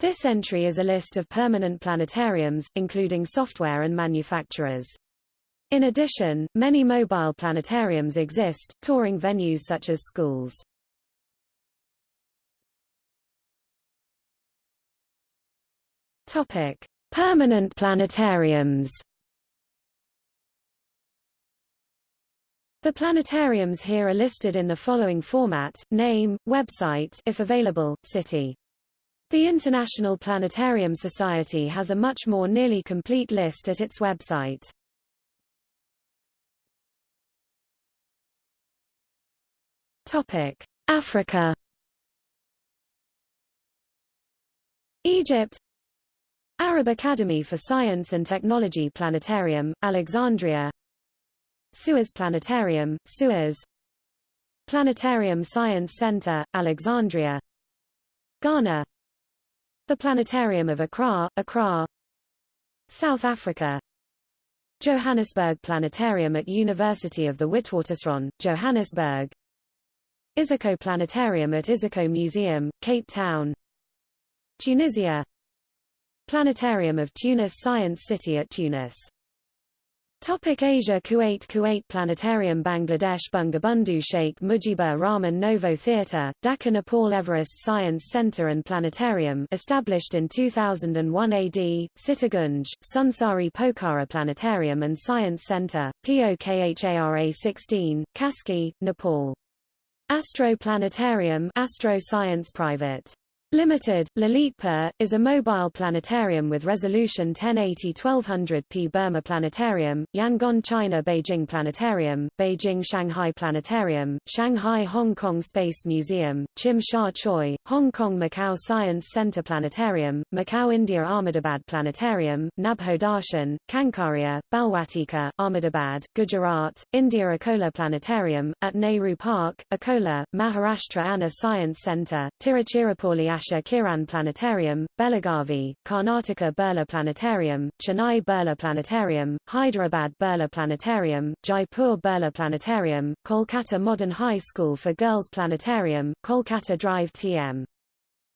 This entry is a list of permanent planetariums, including software and manufacturers. In addition, many mobile planetariums exist, touring venues such as schools. Topic: Permanent planetariums. The planetariums here are listed in the following format: name, website, if available, city. The International Planetarium Society has a much more nearly complete list at its website. Topic: Africa. Egypt. Arab Academy for Science and Technology Planetarium, Alexandria. Suez Planetarium, Suez. Planetarium Science Center, Alexandria. Ghana The Planetarium of Accra, Accra South Africa. Johannesburg Planetarium at University of the Witwatersrand, Johannesburg. Iziko Planetarium at Iziko Museum, Cape Town. Tunisia. Planetarium of Tunis Science City at Tunis Topic Asia Kuwait Kuwait Planetarium Bangladesh Bangabandhu Sheikh Mujibur Rahman Novo Theatre, Dhaka Nepal Everest Science Centre and Planetarium established in 2001 AD, Sitagunj, Sunsari Pokhara Planetarium and Science Centre, POKHARA 16, Kaski, Nepal. Astro Planetarium Astro Science Private. Limited, Lalitpur, is a mobile planetarium with resolution 1080-1200p Burma Planetarium, Yangon China Beijing Planetarium, Beijing Shanghai Planetarium, Shanghai Hong Kong Space Museum, Tsim Sha Tsui, Hong Kong Macau Science Center Planetarium, Macau India Ahmedabad Planetarium, Nabho Darshan, Kankaria, Balwatika, Ahmedabad, Gujarat, India Akola Planetarium, at Nehru Park, Akola, Maharashtra Anna Science Center, Tiruchirappalli Asha Kiran Planetarium, Belagavi, Karnataka Birla Planetarium, Chennai Birla Planetarium, Hyderabad Birla Planetarium, Jaipur Birla Planetarium, Kolkata Modern High School for Girls Planetarium, Kolkata Drive TM.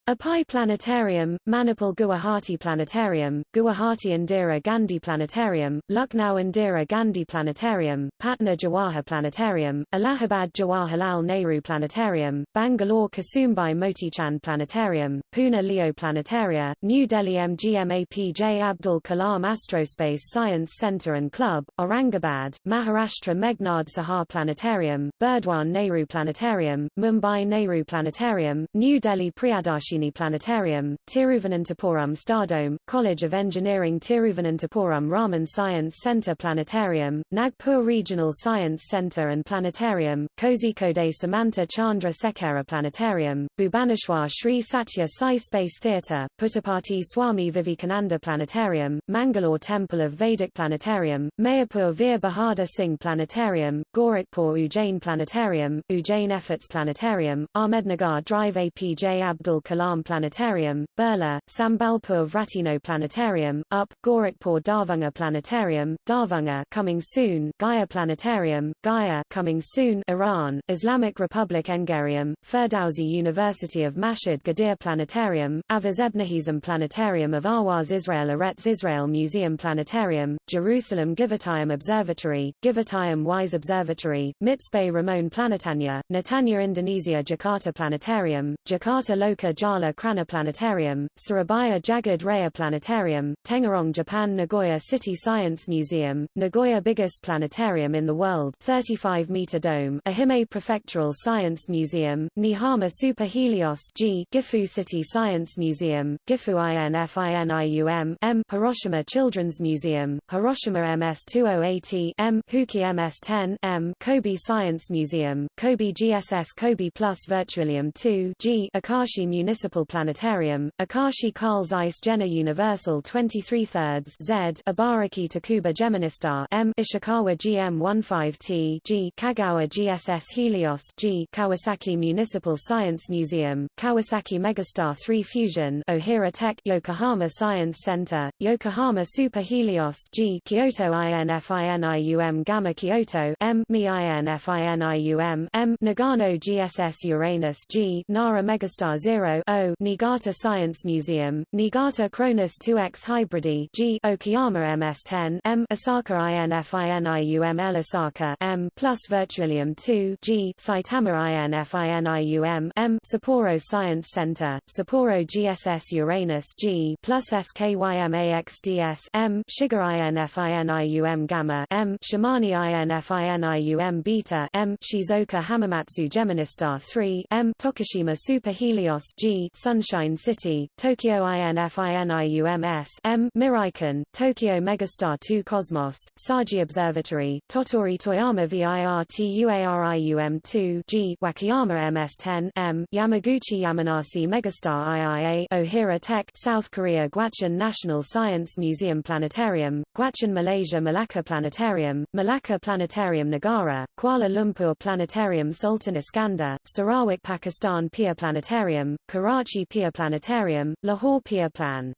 Apai Planetarium, Manipal Guwahati Planetarium, Guwahati Indira Gandhi Planetarium, Lucknow Indira Gandhi Planetarium, Patna Jawahar Planetarium, Allahabad Jawaharlal Nehru Planetarium, Bangalore Kusumbai Motichand Planetarium, Pune Leo Planetaria, New Delhi MGMAPJ Abdul Kalam Astrospace Science Centre and Club, Aurangabad, Maharashtra Meghnad Sahar Planetarium, Burdwan Nehru Planetarium, Mumbai Nehru Planetarium, New Delhi Priyadarshi Planetarium, Tiruvananthapuram Stardome, College of Engineering Tiruvananthapuram Raman Science Centre Planetarium, Nagpur Regional Science Centre and Planetarium, Kozhikode Samanta Chandra Sekera Planetarium, Bhubaneswar Sri Satya Sai Space Theatre, Puttaparthi Swami Vivekananda Planetarium, Mangalore Temple of Vedic Planetarium, Mayapur Veer Bahadur Singh Planetarium, Gorakhpur Ujjain Planetarium, Ujjain Efforts Planetarium, Ahmednagar Drive APJ Abdul Kalam Alam Planetarium, Burla, Sambalpur Vratino Planetarium, UP, Gorakhpur Darbhanga Planetarium, Darbhanga coming soon, Gaya Planetarium, Gaya coming soon, Iran, Islamic Republic Engarium, Ferdowsi University of Mashhad Gadir Planetarium, Avaz Ebnehizam Planetarium of Awaz Israel Eretz Israel Museum Planetarium, Jerusalem Givatayim Observatory, Givatayim Wise Observatory, Mitzpe Ramon Planetanya, Netanya Indonesia Jakarta Planetarium, Jakarta Loka Jala Nala Krana Planetarium, Surabaya Jagad Raya Planetarium, Tengarong Japan Nagoya City Science Museum, Nagoya biggest planetarium in the world 35-meter dome, Ehime Prefectural Science Museum, Nihama Super Helios G, Gifu City Science Museum, Gifu INFINIUM M, Hiroshima Children's Museum, Hiroshima MS-20AT M, Huki MS-10 M, Kobe Science Museum, Kobe GSS Kobe Plus Virtualium 2 G, Akashi Municipal Municipal Planetarium, Akashi Carl Zeiss Jena Universal 23 thirds Z Ibaraki Takuba Geministar M Ishikawa GM15T G Kagawa GSS Helios G Kawasaki Municipal Science Museum, Kawasaki Megastar 3 Fusion Ohira Tech Yokohama Science Center, Yokohama Super Helios G Kyoto INFINIUM Gamma Kyoto M Mi INFINIUM M Nagano GSS Uranus G Nara Megastar 0 O Niigata Science Museum, Niigata Cronus 2X Hybridi G Okayama MS10 M Osaka INFINIUM Osaka M plus Virtualium 2 G Saitama INFINIUM M Sapporo Science Center, Sapporo GSS Uranus G plus SKYMAXDS M Shiga INFINIUM Gamma M Shimane INFINIUM Beta M Shizuoka Hamamatsu Geministar 3 M Tokushima Super Helios G Sunshine City, Tokyo INFINIUMS M Miraikan, Tokyo Megastar 2 Cosmos, Saji Observatory, Tottori Toyama VIRTUARIUM 2 G Wakayama MS10 M Yamaguchi Yamanashi Megastar IIA Ohira Tech South Korea Gwacheon National Science Museum Planetarium, Gwacheon Malaysia Malacca Planetarium, Malacca Planetarium Negara, Kuala Lumpur Planetarium Sultan Iskandar, Sarawak Pakistan Pir Planetarium, Karachi Pir Planetarium, Lahore Pir Plan.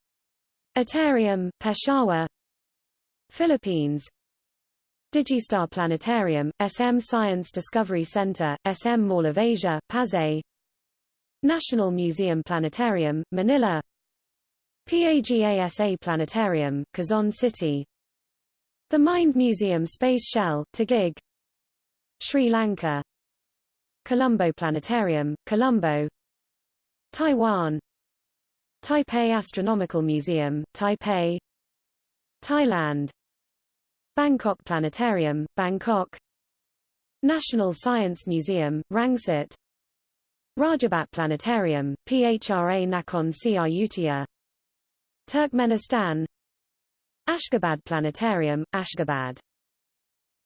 Atarium, Peshawar. Philippines. Digistar Planetarium, SM Science Discovery Center, SM Mall of Asia, Pasay. National Museum Planetarium, Manila. PAGASA Planetarium, Quezon City. The Mind Museum Space Shell, Taguig. Sri Lanka. Colombo Planetarium, Colombo Taiwan. Taipei Astronomical Museum, Taipei. Thailand. Bangkok Planetarium, Bangkok. National Science Museum, Rangsit. Rajabat Planetarium, PHRA Nakhon Ayutthaya Turkmenistan. Ashgabat Planetarium, Ashgabat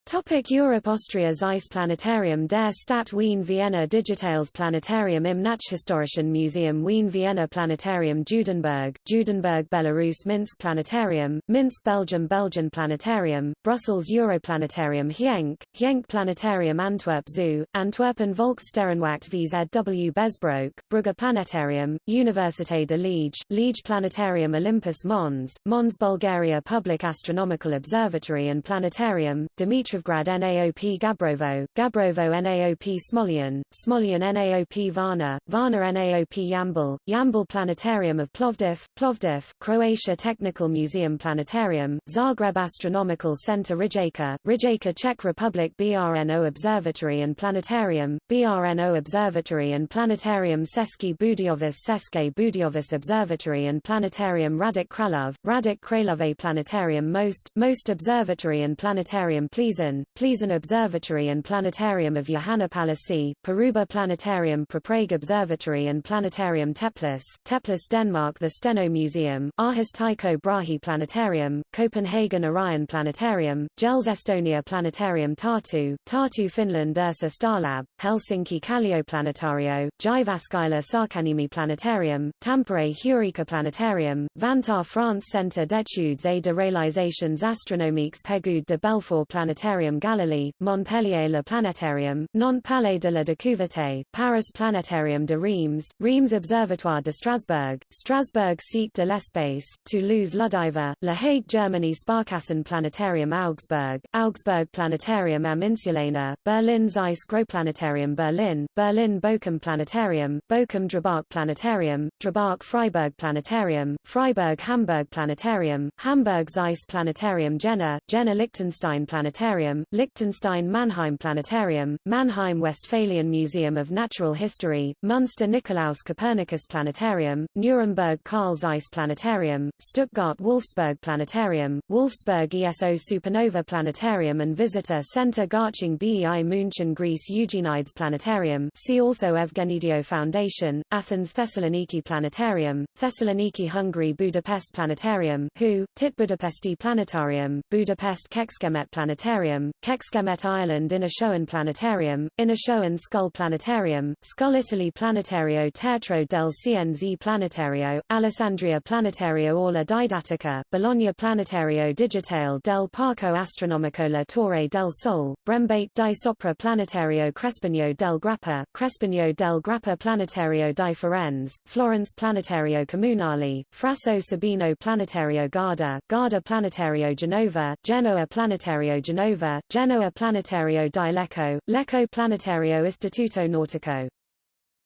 Topic Europe Austria Zeiss Planetarium der Stadt Wien Vienna Digitales Planetarium im Nachhistorischen Museum Wien Vienna Planetarium Judenburg, Judenburg Belarus Minsk Planetarium, Minsk Belgium Belgian Planetarium, Brussels Europlanetarium Genk, Genk Planetarium Antwerp Zoo, Antwerpen Volkssterrenwacht VZW Besbroek, Brugge Planetarium, Université de Liege, Liege Planetarium Olympus Mons, Mons Bulgaria Public Astronomical Observatory and Planetarium, Dmitrov Petrovgrad NAOP Gabrovo, Gabrovo NAOP Smolyan, Smolyan NAOP Varna, Varna NAOP Yambol, Yambol Planetarium of Plovdiv, Plovdiv, Croatia Technical Museum Planetarium, Zagreb Astronomical Center Rijeka, Rijeka Czech Republic BRNO Observatory and Planetarium, BRNO Observatory and Planetarium Seski Budiovis Seske Budiovis Observatory and Planetarium Radek Kralov, Radek Kralove Planetarium Most, Most Observatory and Planetarium Pleasen Plizen, Plizen Observatory and Planetarium of Johanna Palisi, Paruba Planetarium Prague Observatory and Planetarium Teplis, Teplis Denmark The Steno Museum, Aarhus Tycho Brahe Planetarium, Copenhagen Orion Planetarium, Gels Estonia Planetarium Tartu, Tartu Finland Ursa Starlab, Helsinki Kallio Planetario, Jyväskylä Särkänniemi Planetarium, Tampere Heureka Planetarium, Vantaa France Centre d'études et de réalisations astronomiques Pégud de Belfort Planetarium Planetarium Galilee, Montpellier Le Planétarium, Nantes Palais de la Découverte, Paris Planétarium de Reims, Reims Observatoire de Strasbourg, Strasbourg Site de l'Espace, Toulouse Ludiver, La Hague Germany Sparkassen Planetarium Augsburg, Augsburg Planetarium am Insulaner, Berlin Zeiss Planetarium Berlin, Berlin Bochum Planetarium, Bochum Drabach Planetarium, Drabach Freiburg Planetarium, Freiburg Hamburg Planetarium, Hamburg Zeiss Planetarium Jena, Jena Liechtenstein Planetarium Planetarium, Liechtenstein Mannheim Planetarium, Mannheim Westphalian Museum of Natural History, Munster Nikolaus Copernicus Planetarium, Nuremberg Carl Zeiss Planetarium, Stuttgart Wolfsburg Planetarium, Wolfsburg ESO Supernova Planetarium and Visitor Center Garching BEI München Greece Eugenides Planetarium see also Evgenidio Foundation, Athens Thessaloniki Planetarium, Thessaloniki Hungary Budapest Planetarium WHO, Tit Budapesti Planetarium, Budapest Kecskemét Planetarium Planetarium, Kecskemét Ireland Inishowen Planetarium, Inishowen Schull Planetarium, Schull Italy Planetario Teatro del CNZ Planetario, Alessandria Planetario Aula Didattica, Bologna Planetario Digitale del Parco Astronomico La Torre del Sol, Brembate di Sopra Planetario Crespigno del Grappa, Crespigno del Grappa Planetario di Firenze, Florence Planetario Comunale, Frasso Sabino Planetario Garda, Garda Planetario Genova, Genoa Planetario Genova Genoa Planetario di Lecco, Lecco Planetario Istituto Nautico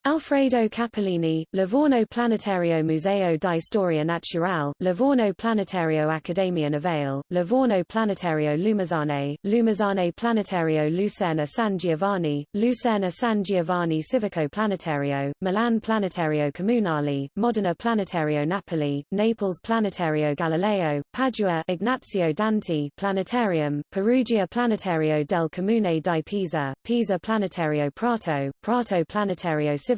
Alfredo Capellini, Livorno Planetario Museo di Storia Naturale, Livorno Planetario Accademia Navale, Livorno Planetario Lumezzane, Lumezzane Planetario Luserna San Giovanni, Luserna San Giovanni Civico Planetario, Milan Planetario Comunale, Modena Planetario Napoli, Naples Planetario Galileo, Padua Ignazio Danti Planetarium, Perugia Planetario del Comune di Pisa, Pisa Planetario Prato, Prato Planetario Civico,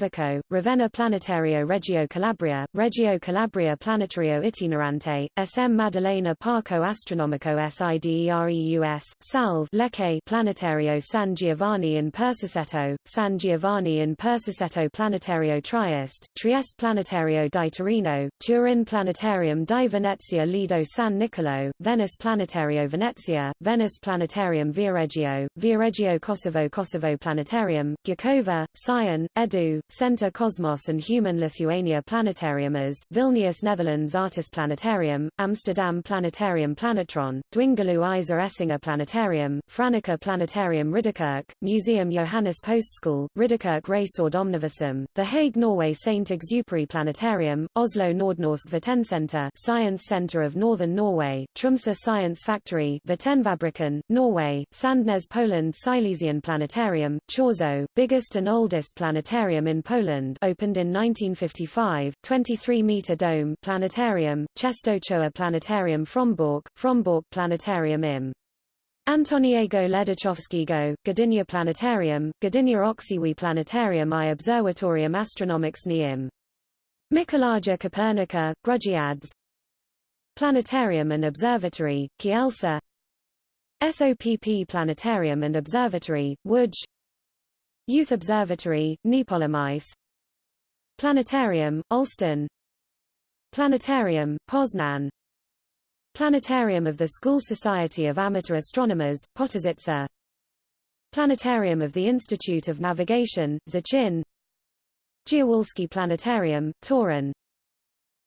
Ravenna Planetario Reggio Calabria, Reggio Calabria Planetario Itinerante, SM Maddalena Parco Astronomico SIDEREUS, Salve Lecce Planetario San Giovanni in Persiceto, San Giovanni in Persiceto Planetario Trieste, Trieste Planetario di Torino, Turin Planetarium di Venezia Lido San Nicolo, Venice Planetario Venezia, Venice Planetarium Viareggio, Viareggio Kosovo Kosovo Planetarium, Gjakova, Sion, Edu, Center Cosmos and Human Lithuania Planetarium as, Vilnius Netherlands Artis Planetarium, Amsterdam Planetarium Planetron, Dwingeloo Isa Essinger Planetarium, Franeker Planetarium Ridderkerk, Museum Johannes Postschool, Ridderkerk Resort Omniversum, The Hague Norway St. Exupery Planetarium, Oslo Nordnorsk Vitencentre Science Centre of Northern Norway, Tromsø Science Factory Vitenfabrikken, Norway, Sandnes Poland Silesian Planetarium, Chorzo, biggest and oldest planetarium in Poland opened in 1955, 23-meter dome planetarium, Częstochowa Planetarium Frombork, Frombork Planetarium im. Antoniego Ledachowskiego, Gdynia Planetarium, Gdynia Oksiwi Planetarium i Obserwatorium Astronomics im. Mikołaja Kopernika, Grudziądz Planetarium and Observatory, Kielce SOPP Planetarium and Observatory, Łódź Youth Observatory, Niepołomice Planetarium, Olsztyn Planetarium, Poznan. Planetarium of the School Society of Amateur Astronomers, Potasice Planetarium of the Institute of Navigation, Zachin. Dziewolski Planetarium, Toruń.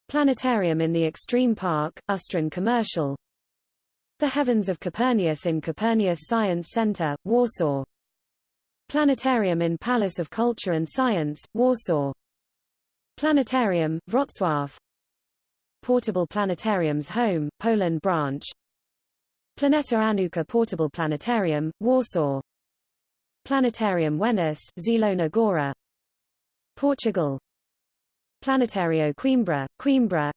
Planetarium in the Extreme Park, Ustron Commercial. The Heavens of Copernicus in Copernicus Science Center, Warsaw Planetarium in Palace of Culture and Science, Warsaw. Planetarium, Wrocław. Portable Planetariums Home, Poland branch. Planeta Anuka Portable Planetarium, Warsaw. Planetarium Wenis, Zielona Góra Portugal. Planetario Coimbra, Coimbra.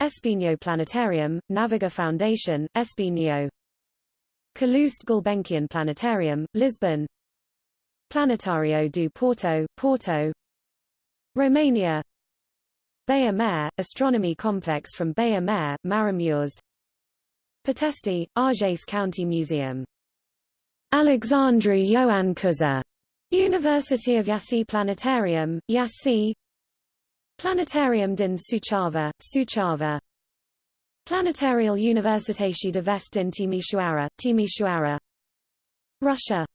Espinho Planetarium, Naviga Foundation, Espinho. Calouste Gulbenkian Planetarium, Lisbon Planetario do Porto, Porto Romania. Baia Mare, astronomy complex from Baia Mare, Maramureș Pătești, Argeș County Museum. Alexandru Ioan Cuza University of Iași Planetarium, Iași Planetarium din Suceava, Suceava Planetarial Universitate de Vest din Timișoara, Timișoara. Russia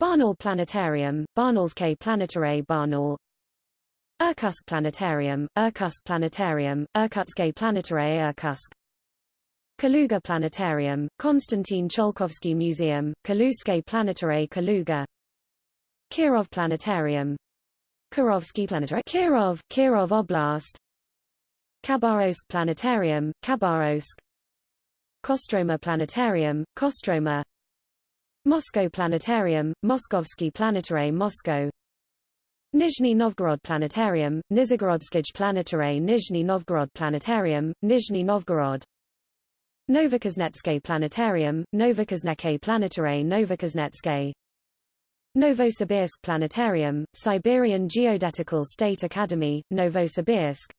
Barnaul Planetarium, Barnaulske Planetare Barnaul Irkutsk Planetarium, Irkutsk Planetarium, Irkutske Planetare Irkutsk Kaluga Planetarium, Konstantin Tsiolkovsky Museum, Kaluske Planetare Kaluga. Kirov Planetarium. Kirovsky Planetary Kirov, Kirov Oblast. Khabarovsk Planetarium, Khabarovsk. Kostroma Planetarium, Kostroma Moscow Planetarium, Moskovsky Planetary Moscow. Nizhny Novgorod Planetarium, Nizhgorodskij Planetary Nizhny Novgorod Planetarium, Nizhny Novgorod. Novokuznetske Planetarium, Novokuznetske Planetary Novokuznetske Novosibirsk Planetarium, Siberian Geodetical State Academy, Novosibirsk.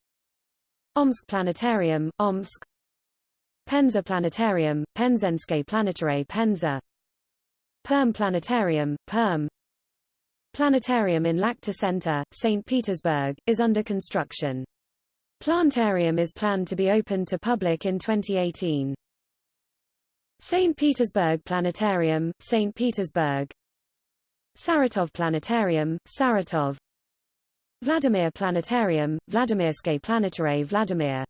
Omsk Planetarium, Omsk. Penza Planetarium, Penzenske Planetary Penza Perm Planetarium, Perm Planetarium in Lakhta Center, St. Petersburg, is under construction. Plantarium is planned to be opened to public in 2018. St. Petersburg Planetarium, St. Petersburg Saratov Planetarium, Saratov Vladimir Planetarium, Vladimirske Planetare Vladimir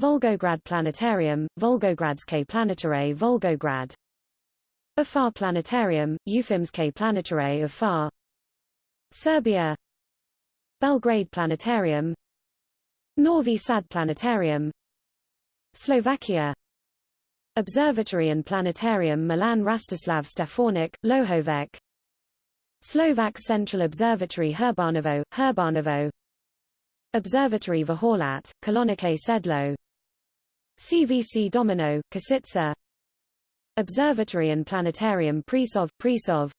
Volgograd Planetarium, Volgogradske Planetare Volgograd Afar Planetarium, Ufimske Planetare Afar Serbia. Belgrade Planetarium. Novi Sad Planetarium. Slovakia. Observatory and Planetarium Milan Rastislav Stefanik, Lohovec. Slovak Central Observatory Herbanovo, Herbanovo. Observatory Vaholat, Kolonike Sedlo. CVC Domino, Kosice Observatory and Planetarium Prisov, Prisov.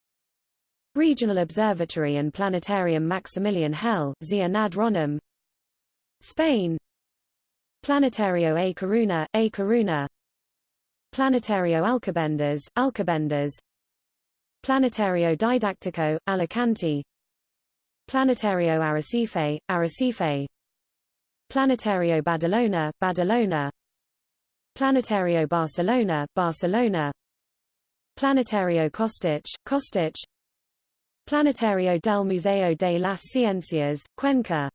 Regional Observatory and Planetarium Maximilian Hell, Zia nad Spain. Planetario A Coruna, A Coruna. Planetario Alcobendas, Alcobendas Planetario Didactico, Alicante. Planetario Arrecife, Arrecife Planetario Badalona, Badalona Planetario Barcelona, Barcelona. Planetario Kostic, Kostic. Planetario del Museo de las Ciencias, Cuenca.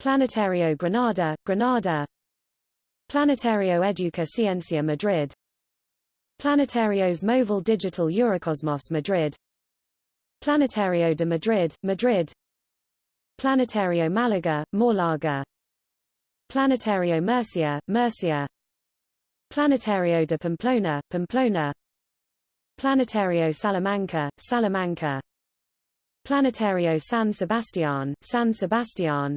Planetario Granada, Granada. Planetario Educa Ciencia Madrid. Planetarios Móvil Digital Eurocosmos Madrid. Planetario de Madrid, Madrid. Planetario Málaga, Málaga. Planetario Murcia, Murcia Planetario de Pamplona, Pamplona. Planetario Salamanca, Salamanca. Planetario San Sebastián, San Sebastián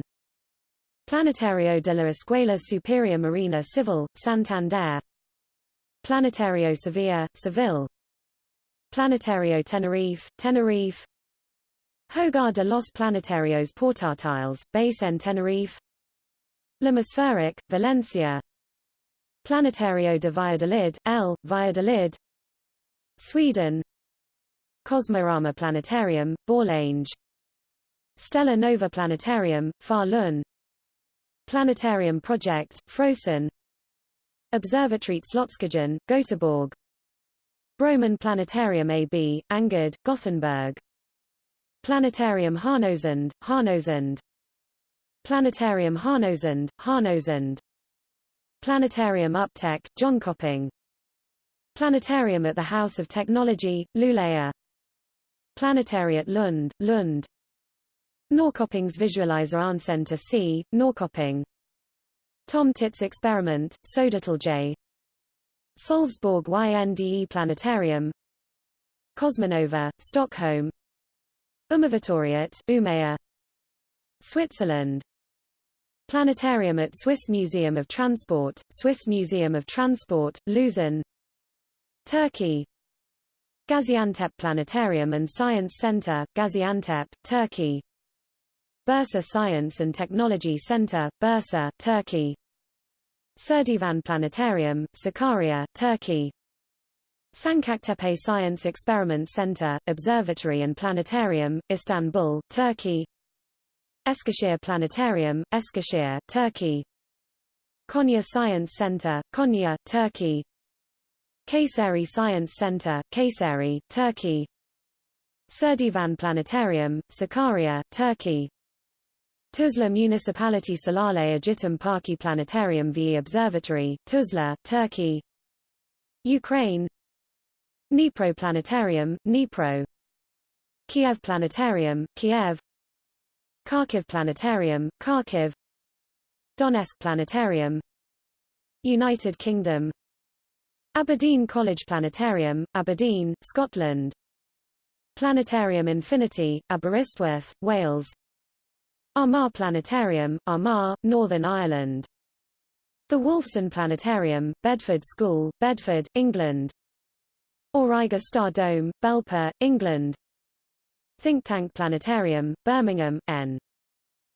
Planetario de la Escuela Superior Marina Civil, Santander. Planetario Sevilla, Seville. Planetario Tenerife, Tenerife. Hogar de los Planetarios Portátiles, base en Tenerife. L'Hemispheric, Valencia Planetario de Valladolid, L, Valladolid. Sweden. Cosmorama Planetarium, Borlänge. Stella Nova Planetarium, Falun. Planetarium Project, Frosin Observatory Slotskegen, Göteborg. Broman Planetarium AB, Angerd, Gothenburg. Planetarium Härnösand, Härnösand Planetarium Härnösand, Härnösand Planetarium Uptech, Jönköping Planetarium at the House of Technology, Luleå. Planetariat Lund, Lund. Norrköpings Visualizer Arncenter C, Norrköping Tom Tits Experiment, Södertälje Sölvesborg YNDE Planetarium. Cosmonova, Stockholm. Umevatoriat, Umeå. Switzerland Planetarium at Swiss Museum of Transport, Swiss Museum of Transport, Luzern Turkey. Gaziantep Planetarium and Science Center, Gaziantep, Turkey. Bursa Science and Technology Center, Bursa, Turkey. Serdivan Planetarium, Sakarya, Turkey. Sancaktepe Science Experiment Center, Observatory and Planetarium, Istanbul, Turkey Eskişehir Planetarium, Eskişehir, Turkey. Konya Science Center, Konya, Turkey. Kayseri Science Center, Kayseri, Turkey. Serdivan Planetarium, Sakarya, Turkey. Tuzla Municipality Salale Agitum Parki Planetarium VE Observatory, Tuzla, Turkey. Ukraine. Dnipro Planetarium, Dnipro. Kiev Planetarium, Kiev Kharkiv Planetarium, Kharkiv Donetsk Planetarium United Kingdom Aberdeen College Planetarium, Aberdeen, Scotland Planetarium Infinity, Aberystwyth, Wales Armagh Planetarium, Armagh, Northern Ireland. The Wolfson Planetarium, Bedford School, Bedford, England. Auriga Star Dome, Belper, England. Think Tank Planetarium, Birmingham, N.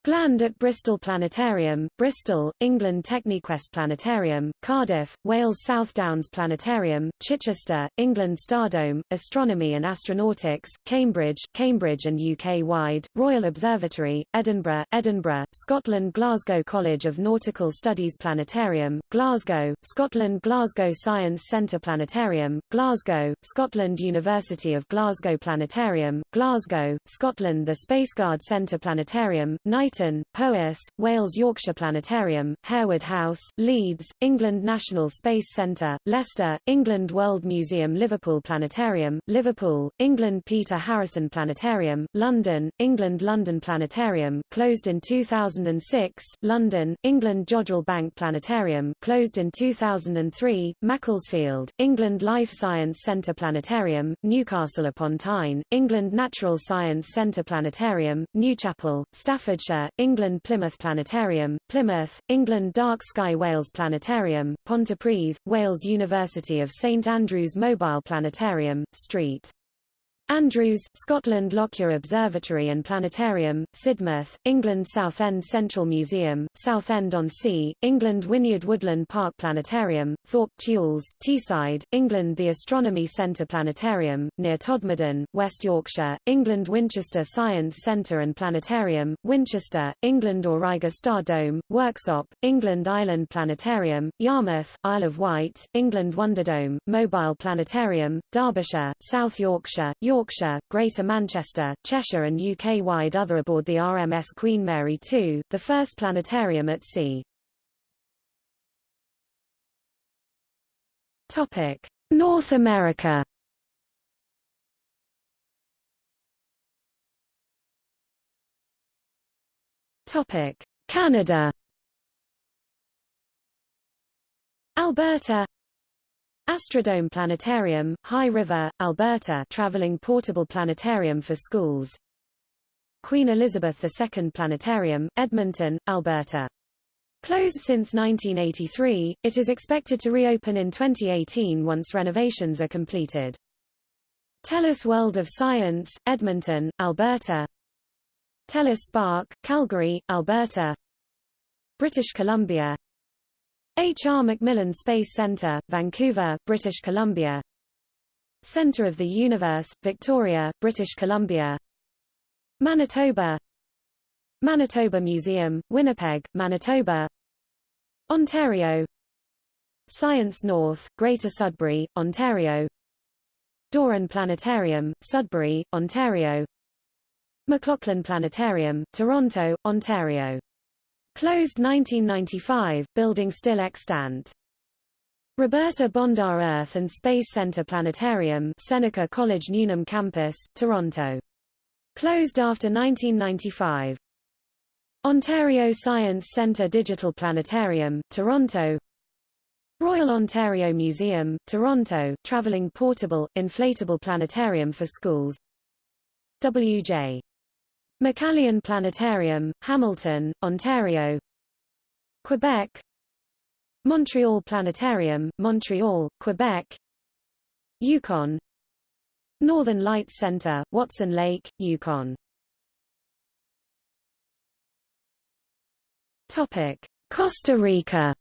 Gland at Bristol Planetarium, Bristol, England Techniquest Planetarium, Cardiff, Wales South Downs Planetarium, Chichester, England Stardome, Astronomy and Astronautics, Cambridge, Cambridge and UK-wide, Royal Observatory, Edinburgh, Edinburgh, Scotland Glasgow College of Nautical Studies Planetarium, Glasgow, Scotland Glasgow Science Centre Planetarium, Glasgow, Scotland University of Glasgow Planetarium, Glasgow, Scotland The Spaceguard Centre Planetarium, Night Britain, Powys, Wales Yorkshire Planetarium, Harewood House, Leeds, England National Space Centre, Leicester, England World Museum Liverpool Planetarium, Liverpool, England Peter Harrison Planetarium, London, England London Planetarium, closed in 2006, London, England Jodrell Bank Planetarium, closed in 2003, Macclesfield, England Life Science Centre Planetarium, Newcastle upon Tyne, England Natural Science Centre Planetarium, Newchapel, Staffordshire, England Plymouth Planetarium, Plymouth, England Dark Sky Wales Planetarium, Pontypridd, Wales University of St Andrews Mobile Planetarium, St. Andrews, Scotland Lockyer Observatory and Planetarium, Sidmouth, England Southend Central Museum, Southend-on-Sea, England Wynyard Woodland Park Planetarium, Thorpe Thewles, Teesside, England The Astronomy Centre Planetarium, near Todmorden, West Yorkshire, England Winchester Science Centre and Planetarium, Winchester, England Auriga Star Dome, Worksop, England Island Planetarium, Yarmouth, Isle of Wight, England Wonderdome, Mobile Planetarium, Derbyshire, South Yorkshire, York Yorkshire, Greater Manchester, Cheshire and UK-wide other aboard the RMS Queen Mary 2, the first planetarium at sea. Topic: North America. Topic: Canada. Alberta Astrodome Planetarium, High River, Alberta traveling portable planetarium for schools Queen Elizabeth II Planetarium, Edmonton, Alberta. Closed since 1983, it is expected to reopen in 2018 once renovations are completed. TELUS World of Science, Edmonton, Alberta TELUS Spark, Calgary, Alberta British Columbia H. R. Macmillan Space Centre, Vancouver, British Columbia. Centre of the Universe, Victoria, British Columbia. Manitoba. Manitoba Museum, Winnipeg, Manitoba. Ontario. Science North, Greater Sudbury, Ontario. Doran Planetarium, Sudbury, Ontario. McLaughlin Planetarium, Toronto, Ontario Closed 1995, building still extant. Roberta Bondar Earth and Space Center Planetarium Seneca College Newnham Campus, Toronto. Closed after 1995. Ontario Science Centre Digital Planetarium, Toronto Royal Ontario Museum, Toronto traveling portable, inflatable planetarium for schools W.J. McCallion Planetarium, Hamilton, Ontario. Quebec. Montreal Planetarium, Montreal, Quebec. Yukon. Northern Lights Center, Watson Lake, Yukon. Topic: Costa Rica.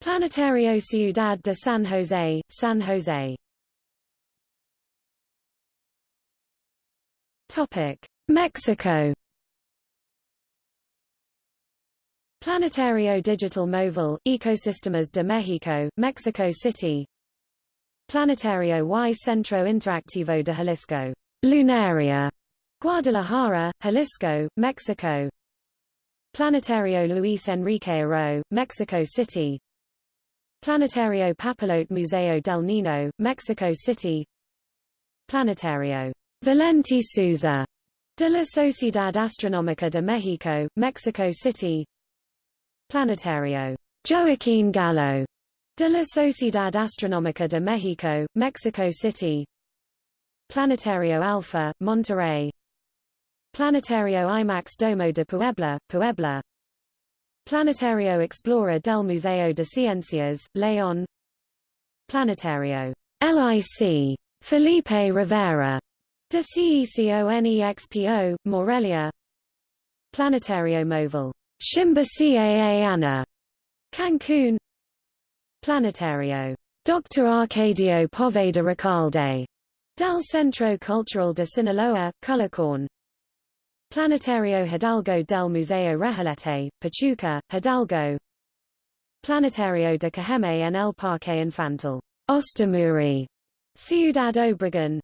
Planetario Ciudad de San Jose, San Jose Topic: Mexico. Planetario Digital Móvil, Ecosistemas de México, Mexico City. Planetario y Centro Interactivo de Jalisco, Lunaria, Guadalajara, Jalisco, Mexico. Planetario Luis Enrique Arroyo, Mexico City. Planetario Papelote Museo del Niño, Mexico City. Planetario Valenti Souza de la Sociedad Astronómica de México, Mexico City. Planetario. Joaquín Gallo. De la Sociedad Astronómica de México, Mexico City. Planetario Alpha, Monterrey. Planetario IMAX Domo de Puebla, Puebla. Planetario Explorer del Museo de Ciencias, León. Planetario. LIC Felipe Rivera De CECONEXPO, Morelia. Planetario Móvil, Shimba Ana, Cancun. Planetario, Dr. Arcadio Poveda Recalde, Del Centro Cultural de Sinaloa, Cullercorn Planetario Hidalgo del Museo Rejalete, Pachuca, Hidalgo. Planetario de Cajeme en el Parque Infantil, Ostimuri, Ciudad Obregón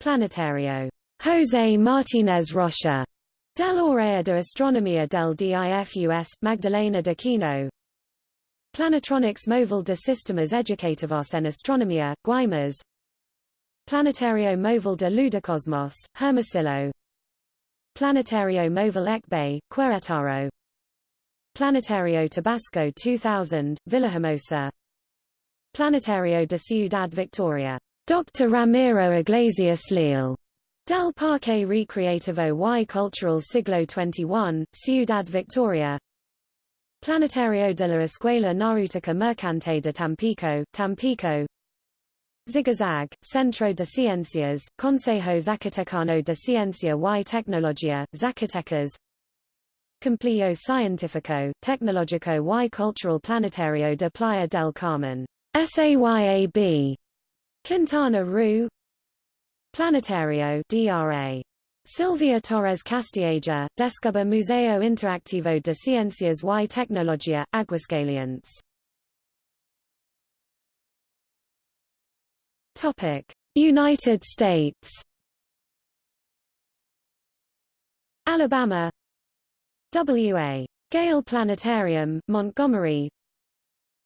Planetario. José Martínez Rocha, del Área de Astronomía del DIFUS, Magdalena de Quino, Planetronics Móvil de Sistemas Educativos en Astronomía, Guaymas, Planetario Móvil de Ludocosmos, Hermosillo, Planetario Móvil Ecbe, Querétaro, Planetario Tabasco 2000, Villahermosa, Planetario de Ciudad Victoria, Dr. Ramiro Iglesias Leal, Del Parque Recreativo y Cultural Siglo XXI, Ciudad Victoria, Planetario de la Escuela Náutica Mercante de Tampico, Tampico, Zigazag, Centro de Ciencias, Consejo Zacatecano de Ciencia y Tecnología, Zacatecas. Complejo Científico, Tecnológico y Cultural Planetario de Playa del Carmen, SAYAB, Quintana Roo Planetario DRA. Silvia Torres Castilleja, Descuba Museo Interactivo de Ciencias y Tecnología, Aguascalientes. Topic: United States. Alabama W.A. Gale Planetarium, Montgomery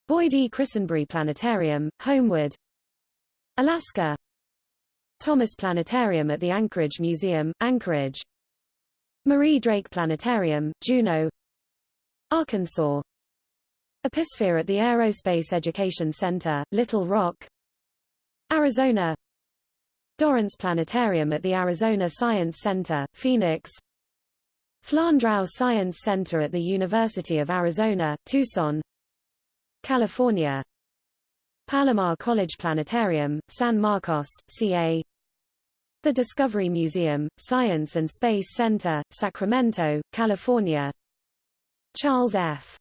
Boyd E. Christenbury Planetarium, Homewood Alaska. Thomas Planetarium at the Anchorage Museum, Anchorage. Marie Drake Planetarium, Juneau. Arkansas. Episphere at the Aerospace Education Center, Little Rock. Arizona. Dorrance Planetarium at the Arizona Science Center, Phoenix. Flandrau Science Center at the University of Arizona, Tucson. California Palomar College Planetarium, San Marcos, CA the Discovery Museum, Science and Space Center, Sacramento, California Charles F.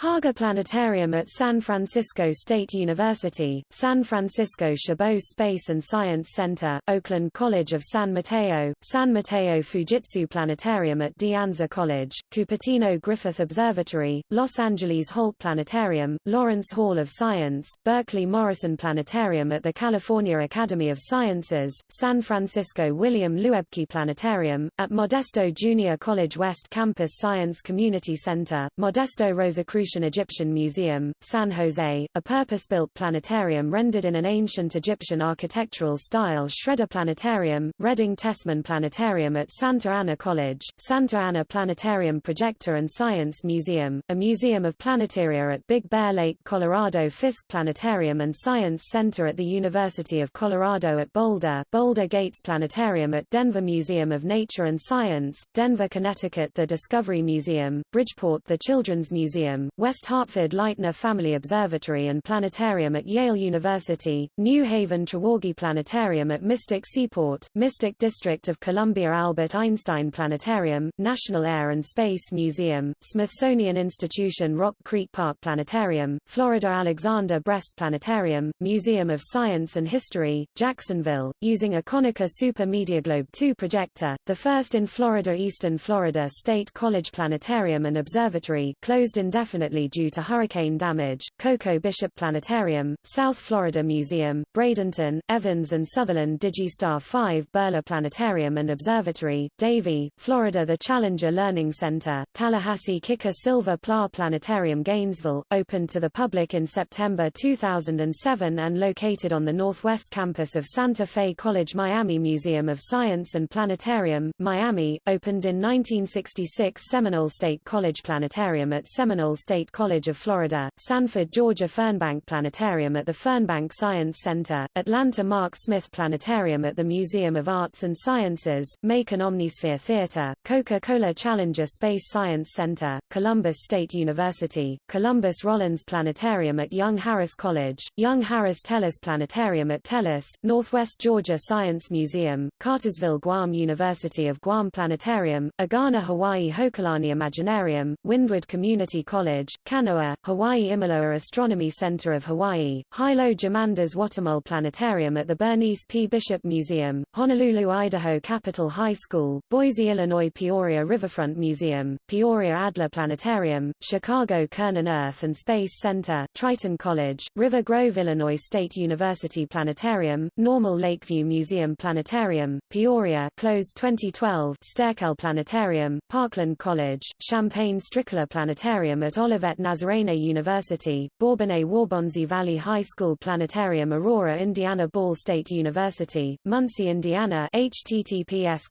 Haga Planetarium at San Francisco State University, San Francisco Chabot Space and Science Center, Oakland College of San Mateo, San Mateo Fujitsu Planetarium at De Anza College, Cupertino Griffith Observatory, Los Angeles Holt Planetarium, Lawrence Hall of Science, Berkeley Morrison Planetarium at the California Academy of Sciences, San Francisco William Luebke Planetarium, at Modesto Junior College West Campus Science Community Center, Modesto Rosicrucian Egyptian Museum, San Jose, a purpose-built planetarium rendered in an ancient Egyptian architectural style Schroeder Planetarium, Redding Tessman Planetarium at Santa Ana College, Santa Ana Planetarium Projector and Science Museum, a museum of planetaria at Big Bear Lake, Colorado Fisk Planetarium and Science Center at the University of Colorado at Boulder, Boulder Gates Planetarium at Denver Museum of Nature and Science, Denver, Connecticut The Discovery Museum, Bridgeport The Children's Museum, West Hartford Leitner Family Observatory and Planetarium at Yale University, New Haven Treworgy Planetarium at Mystic Seaport, Mystic District of Columbia Albert Einstein Planetarium, National Air and Space Museum, Smithsonian Institution Rock Creek Park Planetarium, Florida Alexander Brest Planetarium, Museum of Science and History, Jacksonville, using a Konica Super Mediaglobe 2 projector, the first in Florida Eastern Florida State College Planetarium and Observatory closed indefinitely due to hurricane damage, Coco Bishop Planetarium, South Florida Museum, Bradenton, Evans and Sutherland Digistar 5 Birla Planetarium and Observatory, Davie, Florida The Challenger Learning Center, Tallahassee Kika Silva Pla Planetarium Gainesville, opened to the public in September 2007 and located on the northwest campus of Santa Fe College Miami Museum of Science and Planetarium, Miami, opened in 1966 Seminole State College Planetarium at Seminole State State College of Florida, Sanford, Georgia Fernbank Planetarium at the Fernbank Science Center, Atlanta Mark Smith Planetarium at the Museum of Arts and Sciences, Macon Omnisphere Theater, Coca-Cola Challenger Space Science Center, Columbus State University, Columbus Rollins Planetarium at Young Harris College, Young Harris Tellus Planetarium at Tellus, Northwest Georgia Science Museum, Cartersville Guam University of Guam Planetarium, Agana Hawaii Hokulani Imaginarium, Windward Community College, College, Kanoa, Hawaii Imiloa Astronomy Center of Hawaii, Hilo Jamandas Watamul Planetarium at the Bernice P. Bishop Museum, Honolulu, Idaho Capitol High School, Boise, Illinois Peoria Riverfront Museum, Peoria Adler Planetarium, Chicago Cernan Earth and Space Center, Triton College, River Grove Illinois State University Planetarium, Normal Lakeview Museum Planetarium, Peoria closed 2012 Sterkel Planetarium, Parkland College, Champaign Strickler Planetarium at Olivet Nazarene University, Bourbonnais Waubonsie Valley High School Planetarium Aurora Indiana Ball State University, Muncie Indiana https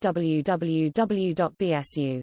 www.bsu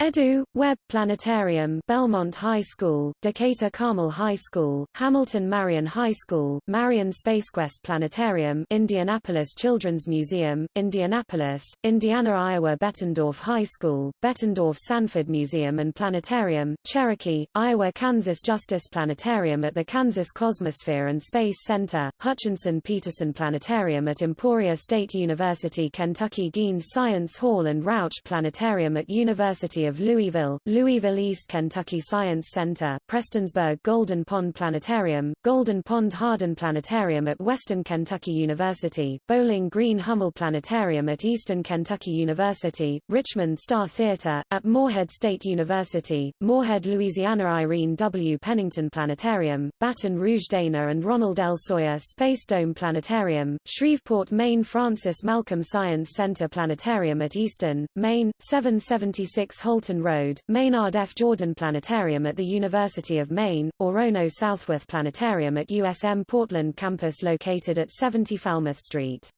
Edu, Webb Planetarium, Belmont High School, Decatur Carmel High School, Hamilton Marion High School, Marion SpaceQuest Planetarium, Indianapolis Children's Museum, Indianapolis, Indiana Iowa Bettendorf High School, Bettendorf Sanford Museum and Planetarium, Cherokee, Iowa Kansas Justice Planetarium at the Kansas Cosmosphere and Space Center, Hutchinson Peterson Planetarium at Emporia State University Kentucky Gheens Science Hall and Rauch Planetarium at University of Louisville, Louisville East Kentucky Science Center, Prestonsburg Golden Pond Planetarium, Golden Pond Hardin Planetarium at Western Kentucky University, Bowling Green Hummel Planetarium at Eastern Kentucky University, Richmond Star Theater, at Morehead State University, Morehead Louisiana Irene W. Pennington Planetarium, Baton Rouge Dana and Ronald L. Sawyer Space Dome Planetarium, Shreveport Maine Francis Malcolm Science Center Planetarium at Easton, Maine, 776 Holt Fulton Road, Maynard F. Jordan Planetarium at the University of Maine, Orono Southworth Planetarium at USM Portland campus located at 70 Falmouth Street.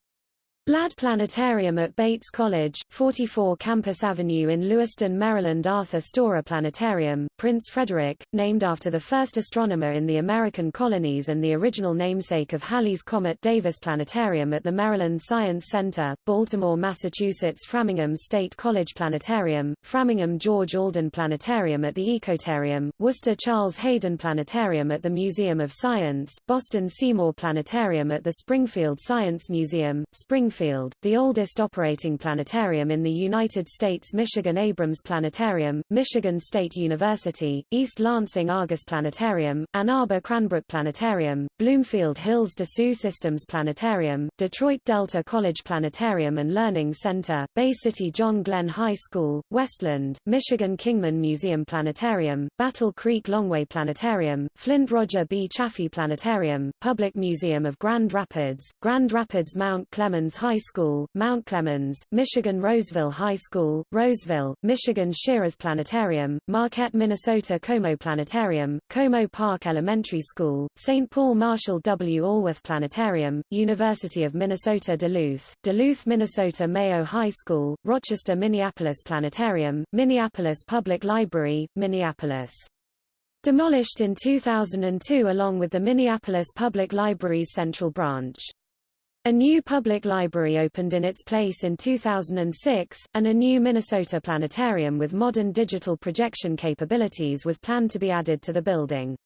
Ladd Planetarium at Bates College, 44 Campus Avenue in Lewiston, Maryland Arthur Storer Planetarium, Prince Frederick, named after the first astronomer in the American colonies and the original namesake of Halley's Comet Davis Planetarium at the Maryland Science Center, Baltimore, Massachusetts Framingham State College Planetarium, Framingham George Alden Planetarium at the Ecotarium, Worcester Charles Hayden Planetarium at the Museum of Science, Boston Seymour Planetarium at the Springfield Science Museum, Springfield Springfield, the oldest operating planetarium in the United States Michigan Abrams Planetarium, Michigan State University, East Lansing Argus Planetarium, Ann Arbor Cranbrook Planetarium, Bloomfield Hills Sioux Systems Planetarium, Detroit Delta College Planetarium and Learning Center, Bay City John Glenn High School, Westland, Michigan Kingman Museum Planetarium, Battle Creek Longway Planetarium, Flint Roger B. Chaffee Planetarium, Public Museum of Grand Rapids, Grand Rapids Mount Clemens High School, Mount Clemens, Michigan Roseville High School, Roseville, Michigan Shiras Planetarium, Marquette, Minnesota Como Planetarium, Como Park Elementary School, St. Paul Marshall W. Alworth Planetarium, University of Minnesota Duluth, Duluth, Minnesota Mayo High School, Rochester Minneapolis Planetarium, Minneapolis Public Library, Minneapolis. Demolished in 2002 along with the Minneapolis Public Library's Central Branch. A new public library opened in its place in 2006, and a new Minnesota planetarium with modern digital projection capabilities was planned to be added to the building.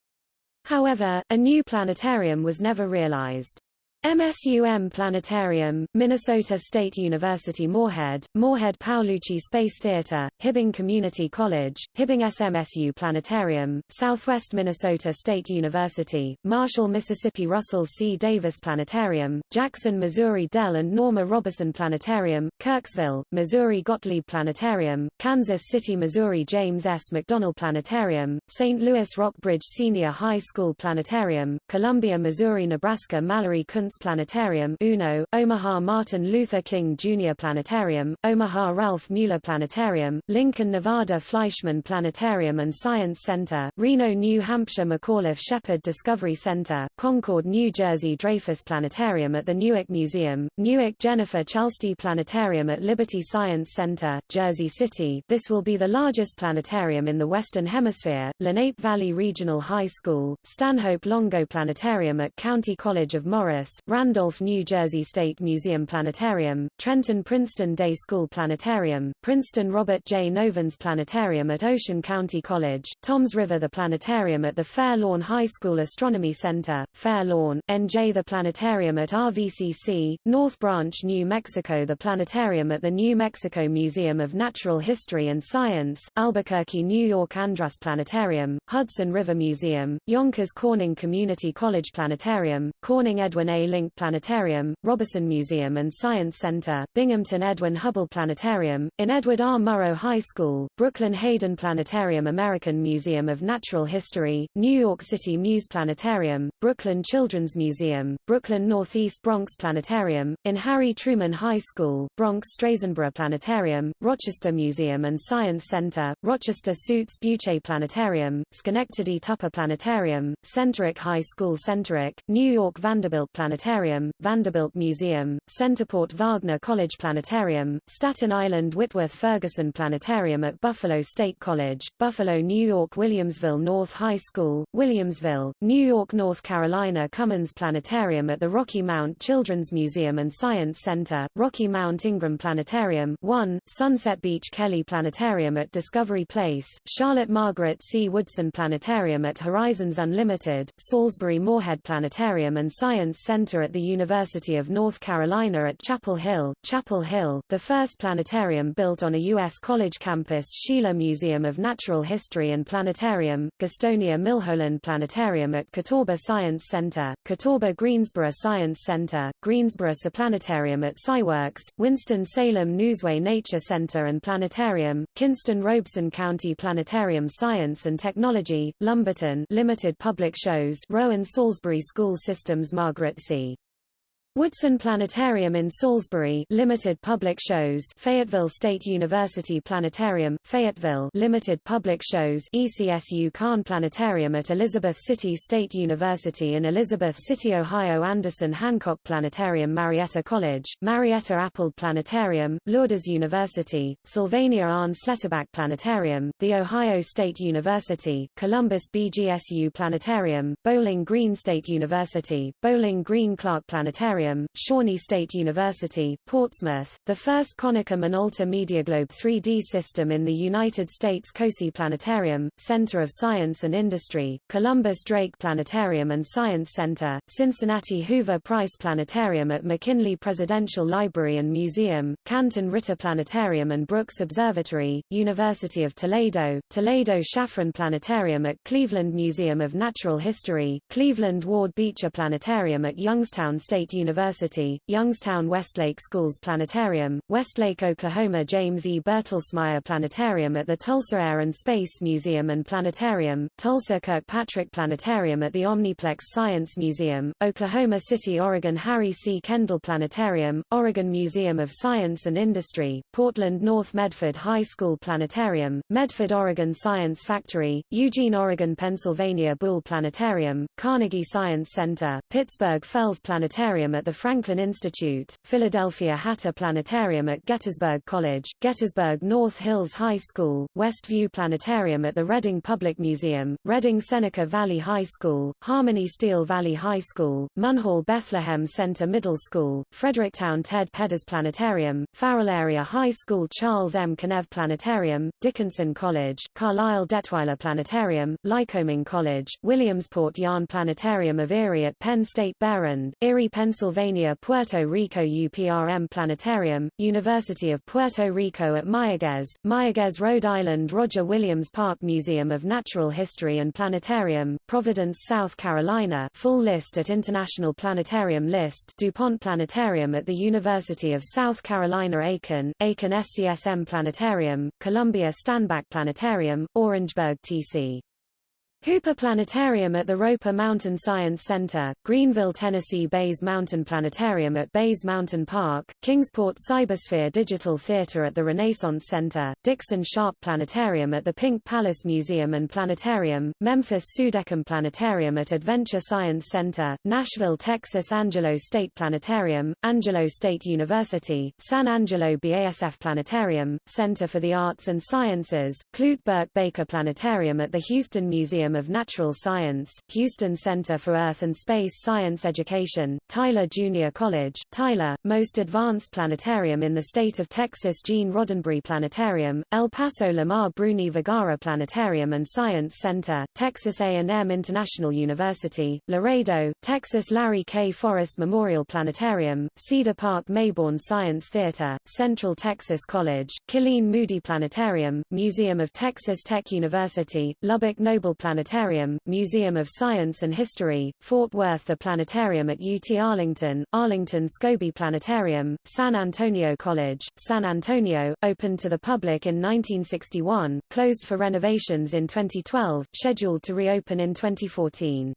However, a new planetarium was never realized. MSUM Planetarium, Minnesota State University Moorhead, Moorhead Paulucci Space Theater, Hibbing Community College, Hibbing SMSU Planetarium, Southwest Minnesota State University, Marshall Mississippi Russell C. Davis Planetarium, Jackson Missouri Dell and Norma Roberson Planetarium, Kirksville, Missouri Gottlieb Planetarium, Kansas City Missouri James S. McDonnell Planetarium, St. Louis Rockbridge Senior High School Planetarium, Columbia Missouri Nebraska Mallory Kountze Planetarium UNO, Omaha Martin Luther King Jr. Planetarium, Omaha Ralph Mueller Planetarium, Lincoln Nevada Fleischmann Planetarium and Science Center, Reno New Hampshire McAuliffe Shepard Discovery Center, Concord New Jersey Dreyfuss Planetarium at the Newark Museum, Newark Jennifer Chalsty Planetarium at Liberty Science Center, Jersey City this will be the largest planetarium in the Western Hemisphere, Lenape Valley Regional High School, Stanhope Longo Planetarium at County College of Morris, Randolph, New Jersey State Museum Planetarium, Trenton Princeton Day School Planetarium, Princeton Robert J. Novins Planetarium at Ocean County College, Toms River the Planetarium at the Fair Lawn High School Astronomy Center, Fair Lawn, NJ the Planetarium at RVCC, North Branch, New Mexico the Planetarium at the New Mexico Museum of Natural History and Science, Albuquerque, New York Andrus Planetarium, Hudson River Museum, Yonkers Corning Community College Planetarium, Corning Edwin A. Link Planetarium, Roberson Museum and Science Center, Binghamton Edwin Hubble Planetarium, in Edward R. Murrow High School, Brooklyn Hayden Planetarium American Museum of Natural History, New York City Muse Planetarium, Brooklyn Children's Museum, Brooklyn Northeast Bronx Planetarium, in Harry Truman High School, Bronx Strasenburgh Planetarium, Rochester Museum and Science Center, Rochester Suits Bueche Planetarium, Schenectady Tupper Planetarium, Centeric High School Centeric, New York Vanderbilt Planetarium, Vanderbilt Museum, Centerport Wagner College Planetarium, Staten Island Whitworth Ferguson Planetarium at Buffalo State College, Buffalo New York Williamsville North High School, Williamsville, New York North Carolina Cummins Planetarium at the Rocky Mount Children's Museum and Science Center, Rocky Mount Ingram Planetarium 1, Sunset Beach Kelly Planetarium at Discovery Place, Charlotte Margaret C. Woodson Planetarium at Horizons Unlimited, Salisbury Moorhead Planetarium and Science Center at the University of North Carolina at Chapel Hill, Chapel Hill, the first planetarium built on a U.S. college campus Schiele Museum of Natural History and Planetarium, Gastonia Milholland Planetarium at Catawba Science Center, Catawba Greensboro Science Center, Greensboro Planetarium at SciWorks, Winston-Salem Neuseway Nature Center and Planetarium, Kinston Robeson County Planetarium Science and Technology, Lumberton Limited Public Shows Rowan Salisbury School Systems Margaret C. Sea. Woodson Planetarium in Salisbury Limited Public Shows Fayetteville State University Planetarium, Fayetteville Limited Public Shows ECSU Kahn Planetarium at Elizabeth City State University in Elizabeth City, Ohio Anderson Hancock Planetarium Marietta College, Marietta Appold Planetarium, Lourdes University, Sylvania Arne Slettebak Planetarium, The Ohio State University, Columbus BGSU Planetarium, Bowling Green State University, Bowling Green Clark Planetarium Shawnee State University, Portsmouth, the first Konica Minolta Mediaglobe 3D system in the United States COSI Planetarium, Center of Science and Industry, Columbus Drake Planetarium and Science Center, Cincinnati Hoover Price Planetarium at McKinley Presidential Library and Museum, Canton Ritter Planetarium and Brooks Observatory, University of Toledo, Toledo Shafran Planetarium at Cleveland Museum of Natural History, Cleveland Ward Beecher Planetarium at Youngstown State University University, Youngstown Westlake Schools Planetarium, Westlake, Oklahoma James E. Bertelsmeyer Planetarium at the Tulsa Air and Space Museum and Planetarium, Tulsa Kirkpatrick Planetarium at the Omniplex Science Museum, Oklahoma City, Oregon Harry C. Kendall Planetarium, Oregon Museum of Science and Industry, Portland North Medford High School Planetarium, Medford, Oregon Science Factory, Eugene, Oregon Pennsylvania Buhl Planetarium, Carnegie Science Center, Pittsburgh Fels Planetarium at the Franklin Institute, Philadelphia Hatter Planetarium at Gettysburg College, Gettysburg North Hills High School, Westview Planetarium at the Reading Public Museum, Reading Seneca Valley High School, Harmony Steel Valley High School, Munhall Bethlehem Center Middle School, Fredericktown Ted Pedders Planetarium, Farrell Area High School Charles M. Kennev Planetarium, Dickinson College, Carlisle Detweiler Planetarium, Lycoming College, Williamsport Yarn Planetarium of Erie at Penn State Behrend, Erie, Pennsylvania Pennsylvania Puerto Rico UPRM Planetarium, University of Puerto Rico at Mayaguez, Mayaguez Rhode Island Roger Williams Park Museum of Natural History and Planetarium, Providence South Carolina full list at International Planetarium List DuPont Planetarium at the University of South Carolina Aiken, Aiken SCSM Planetarium, Columbia Stanback Planetarium, Orangeburg TC. Hooper Planetarium at the Roper Mountain Science Center, Greenville, Tennessee Bays Mountain Planetarium at Bays Mountain Park, Kingsport Cybersphere Digital Theater at the Renaissance Center, Dickson Sharpe Planetarium at the Pink Palace Museum and Planetarium, Memphis Sudekum Planetarium at Adventure Science Center, Nashville, Texas Angelo State Planetarium, Angelo State University, San Angelo BASF Planetarium, Center for the Arts and Sciences, Clute Burke Baker Planetarium at the Houston Museum of Natural Science, Houston Center for Earth and Space Science Education, Tyler Junior College, Tyler, most advanced planetarium in the state of Texas Gene Roddenberry Planetarium, El Paso Lamar Bruni Vergara Planetarium and Science Center, Texas A&M International University, Laredo, Texas Larry K. Forrest Memorial Planetarium, Cedar Park Mayborn Science Theater, Central Texas College, Killeen Moody Planetarium, Museum of Texas Tech University, Lubbock Noble Planetarium, Museum of Science and History, Fort Worth The Planetarium at UT Arlington, Arlington Scobee Planetarium, San Antonio College, San Antonio, opened to the public in 1961, closed for renovations in 2012, scheduled to reopen in 2014.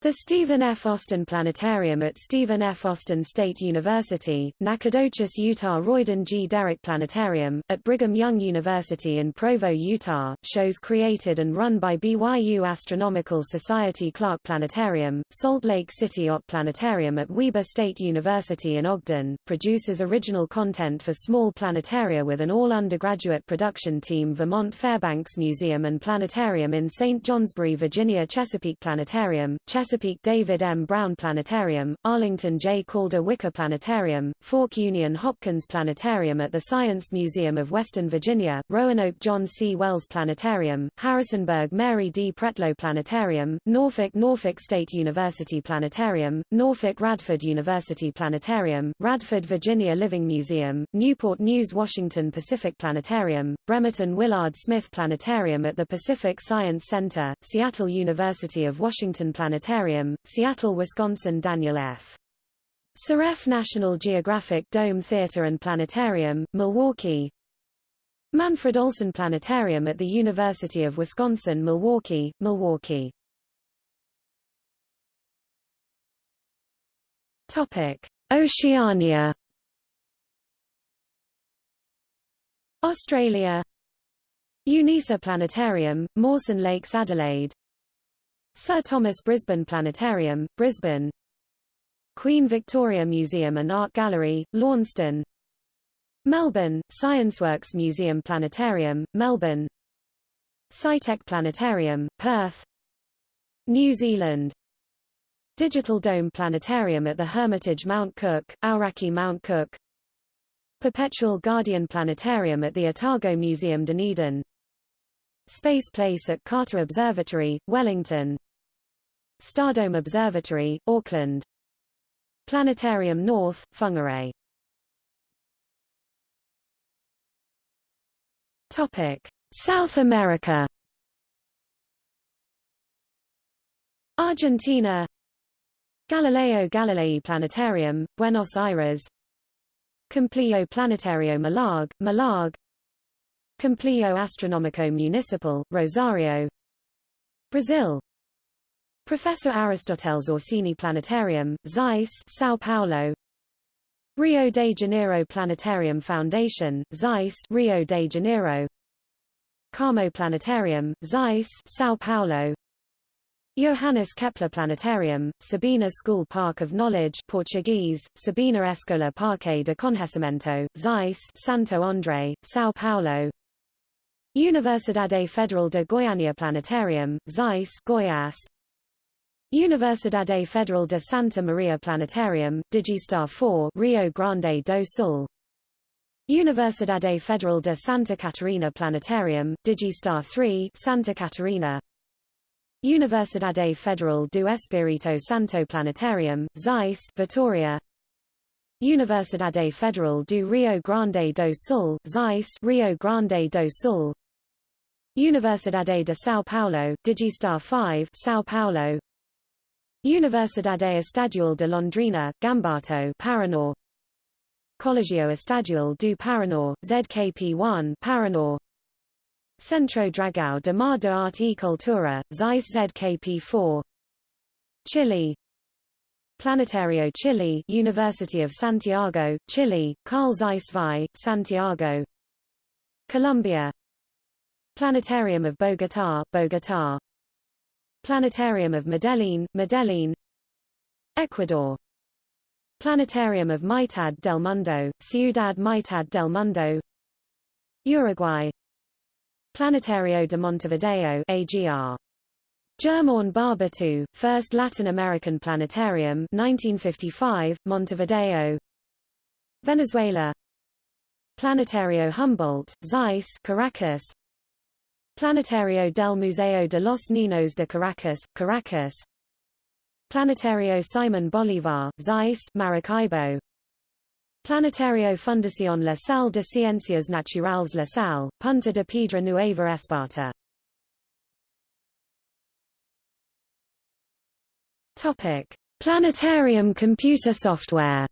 The Stephen F. Austin Planetarium at Stephen F. Austin State University, Nacogdoches, Utah Royden G. Derrick Planetarium, at Brigham Young University in Provo, Utah, shows created and run by BYU Astronomical Society Clark Planetarium, Salt Lake City OP Planetarium at Weber State University in Ogden, produces original content for small planetaria with an all-undergraduate production team Vermont Fairbanks Museum and Planetarium in St. Johnsbury, Virginia Chesapeake Planetarium, Chesapeake David M. Brown Planetarium, Arlington J. Calder Wicker Planetarium, Fork Union Hopkins Planetarium at the Science Museum of Western Virginia, Roanoke John C. Wells Planetarium, Harrisonburg Mary D. Pretlow Planetarium, Norfolk Norfolk State University Planetarium, Norfolk Radford University Planetarium, Radford Virginia Living Museum, Newport News Washington Pacific Planetarium, Bremerton Willard Smith Planetarium at the Pacific Science Center, Seattle University of Washington Planetarium Planetarium, Seattle, Wisconsin Daniel F. Soref National Geographic Dome Theater and Planetarium, Milwaukee Manfred Olson Planetarium at the University of Wisconsin-Milwaukee, Milwaukee. Topic: Oceania. Australia UNISA Planetarium, Mawson Lakes Adelaide Sir Thomas Brisbane Planetarium, Brisbane. Queen Victoria Museum and Art Gallery, Launceston. Melbourne, ScienceWorks Museum Planetarium, Melbourne. SciTech Planetarium, Perth. New Zealand. Digital Dome Planetarium at the Hermitage Mount Cook, Aoraki Mount Cook. Perpetual Guardian Planetarium at the Otago Museum Dunedin. Space Place at Carter Observatory, Wellington Stardome Observatory, Auckland. Planetarium North, Whangarei. Topic: South America. Argentina. Galileo Galilei Planetarium, Buenos Aires. Complejo Planetario Malargüe, Malargüe Complejo Astronómico Municipal, Rosario. Brazil Professor Aristoteles Orsini Planetarium, Zeiss São Paulo. Rio de Janeiro Planetarium Foundation, Zeiss Rio de Janeiro. Carmo Planetarium, Zeiss São Paulo. Johannes Kepler Planetarium, Sabina School Park of Knowledge Portuguese, Sabina Escola Parque de Conhecimento, Zeiss Santo André, São Paulo. Universidade Federal de Goiânia Planetarium, Zeiss Goiás Universidade Federal de Santa Maria Planetarium, Digistar 4 Rio Grande do Sul. Universidade Federal de Santa Catarina Planetarium, Digistar 3 Santa Catarina. Universidade Federal do Espírito Santo Planetarium, Zeiss Vitoria. Universidade Federal do Rio Grande do Sul, Zeiss Rio Grande do Sul. Universidade de São Paulo, Digistar 5 São Paulo Universidade Estadual de Londrina, Gambato Paraná Colegio Estadual do Paraná, ZKP1 Paraná Centro Dragão de Mar de Arte e Cultura, Zeiss ZKP4 Chile. Planetario Chile University of Santiago, Chile, Carl Zeiss Vi, Santiago. Colombia. Planetarium of Bogotá, Bogotá Planetarium of Medellin, Medellin. Ecuador. Planetarium of Mitad del Mundo, Ciudad Mitad del Mundo. Uruguay. Planetario de Montevideo AGR Germán Barbato, first Latin American planetarium 1955, Montevideo. Venezuela. Planetario Humboldt, Zeiss Caracas Planetario del Museo de los Niños de Caracas, Caracas. Planetario Simón Bolívar, Zeiss Maracaibo. Planetario Fundación La Salle de Ciencias Naturales La Salle, Punta de Piedra Nueva Esparta. Planetarium computer software.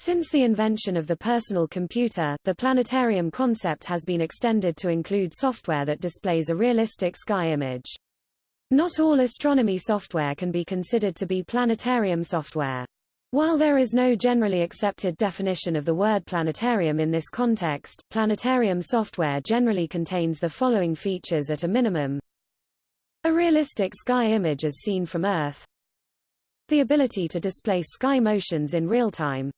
Since the invention of the personal computer, the planetarium concept has been extended to include software that displays a realistic sky image. Not all astronomy software can be considered to be planetarium software. While there is no generally accepted definition of the word planetarium in this context, planetarium software generally contains the following features at a minimum. A realistic sky image as seen from Earth. The ability to display sky motions in real time.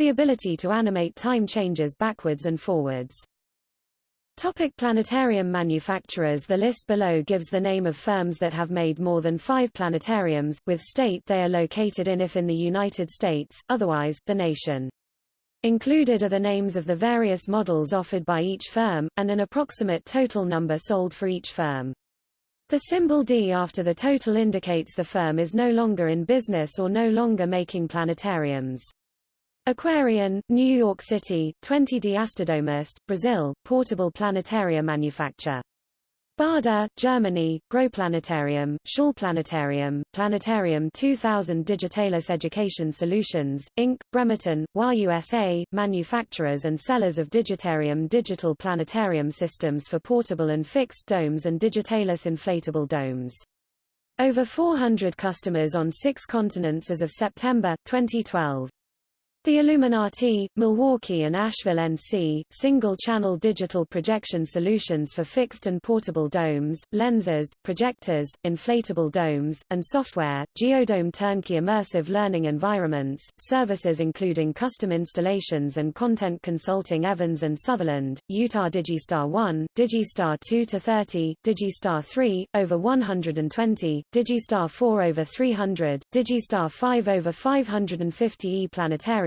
The ability to animate time changes backwards and forwards. Topic planetarium manufacturers The list below gives the name of firms that have made more than five planetariums, with state they are located in if in the United States, otherwise, the nation. Included are the names of the various models offered by each firm, and an approximate total number sold for each firm. The symbol D after the total indicates the firm is no longer in business or no longer making planetariums. Aquarion, New York City, 20D Astedomus, Brazil, portable planetarium manufacturer. Baader, Germany, Planetarium, Schulplanetarium, Planetarium 2000 Digitalis Education Solutions, Inc., Bremerton, USA, manufacturers and sellers of Digitarium digital planetarium systems for portable and fixed domes and Digitalis inflatable domes. Over 400 customers on six continents as of September, 2012. The Elumenati, Milwaukee and Asheville NC, single-channel digital projection solutions for fixed and portable domes, lenses, projectors, inflatable domes, and software, Geodome turnkey immersive learning environments, services including custom installations and content consulting Evans and Sutherland, Utah Digistar 1, Digistar 2-30, Digistar 3, over 120, Digistar 4 over 300, Digistar 5 over 550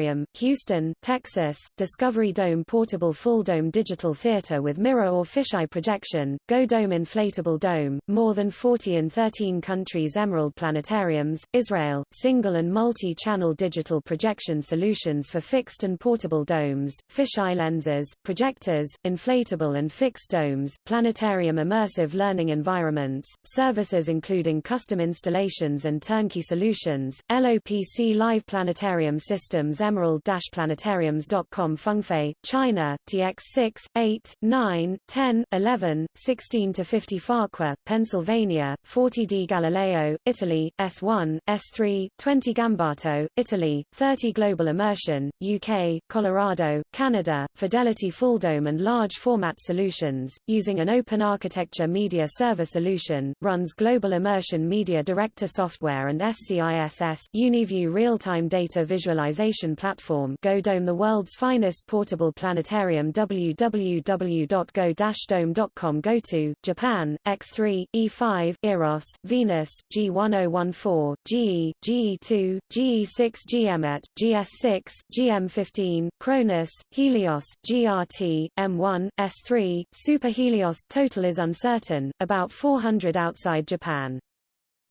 e-planetarium Houston, Texas, Discovery Dome Portable Full Dome Digital Theater with mirror or fisheye projection, Go Dome Inflatable Dome, more than 40 in 13 countries Emerald Planetariums, Israel, single and multi-channel digital projection solutions for fixed and portable domes, fisheye lenses, projectors, inflatable and fixed domes, planetarium immersive learning environments, services including custom installations and turnkey solutions, LOPC Live Planetarium Systems emerald-planetariums.com Fengfei, China, TX6, 8, 9, 10, 11, 16 to 50 Farquhar, Pennsylvania, 40D Galileo, Italy, S1, S3, 20 Gambato, Italy, 30 Global Immersion, UK, Colorado, Canada, Fidelity Full Dome and Large Format Solutions, using an open architecture media server solution, runs Global Immersion Media Director software and SCISS Uniview real-time data visualization platform. GoDome the world's finest portable planetarium. www.go-dome.com Go to, Japan, X3, E5, Eros, Venus, G1014, GE, GE2, GE6 GMET, GS6, GM15, Cronus, Helios, GRT, M1, S3, Super Helios. Total is uncertain, about 400 outside Japan.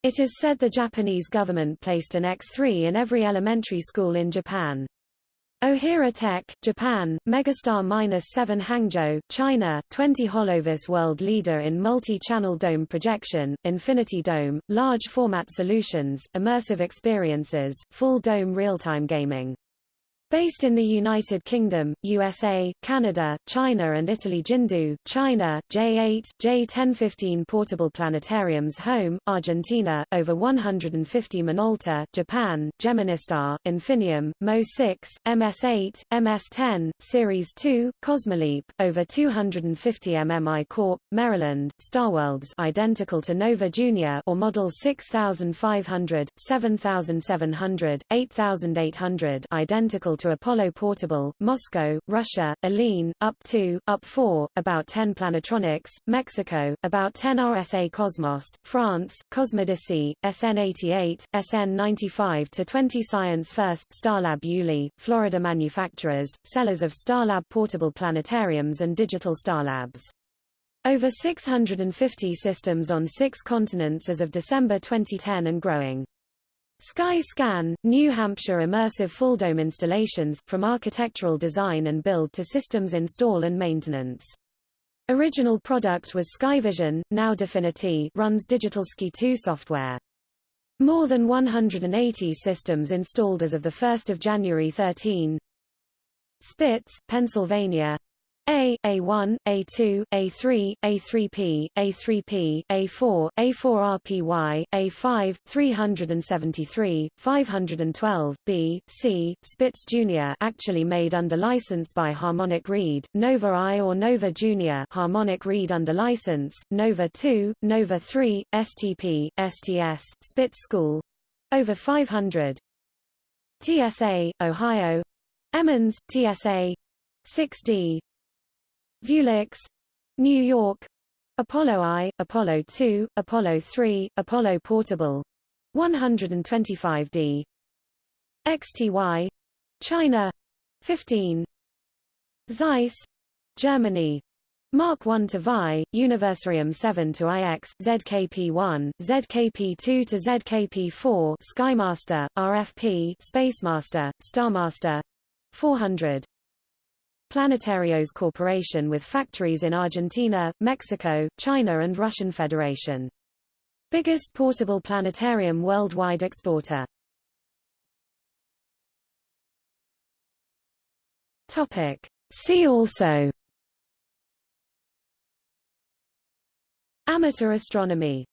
It is said the Japanese government placed an X3 in every elementary school in Japan. Ohira Tech, Japan, Megastar-7 Hangzhou, China, 20 Holovis world leader in multi-channel dome projection, Infinity Dome, large format solutions, immersive experiences, full dome real-time gaming. Based in the United Kingdom, USA, Canada, China and Italy Jindu, China, J8, J1015 Portable Planetariums Home, Argentina, over 150 Minolta, Japan, Geministar, Infinium, Mo6, MS8, MS10, Series 2, Cosmoleap, over 250 MMI Corp, Maryland, Starworlds identical to Nova Junior or Model 6500, 7700, 8800 identical to Apollo Portable, Moscow, Russia, Aline, up 2, up 4, about 10 Planetronics, Mexico, about 10 RSA Cosmos, France, Cosmodesy, SN88, SN95 to 20 Science First, Starlab Yulee, Florida manufacturers, sellers of Starlab portable planetariums and digital Starlabs. Over 650 systems on six continents as of December 2010 and growing. Sky-Skan, New Hampshire immersive full-dome installations, from architectural design and build to systems install and maintenance. Original product was Skyvision, now Definiti runs Digital Sky 2 software. More than 180 systems installed as of 1 January 13. Spitz, Pennsylvania a, A1, A2, A3, A3P, A3P, A4, A4RPY, A5, 373, 512, B, C, Spitz Jr. actually made under license by Harmonic Reed, Nova I or Nova Jr. Harmonic Reed under license, Nova 2, Nova 3, STP, STS, Spitz School. Over 500. TSA, Ohio. Emmons, TSA. 6D, Viewlex, New York, Apollo I, Apollo 2, Apollo 3, Apollo Portable, 125D, XTY, China, 15, Zeiss, Germany, Mark 1 to VI, Universarium 7 to IX, ZKP1, ZKP2 to ZKP4, Skymaster, RFP, Spacemaster, Starmaster, 400. Planetarios Corporation with factories in Argentina, Mexico, China and Russian Federation. Biggest portable planetarium worldwide exporter. Topic. See also Amateur astronomy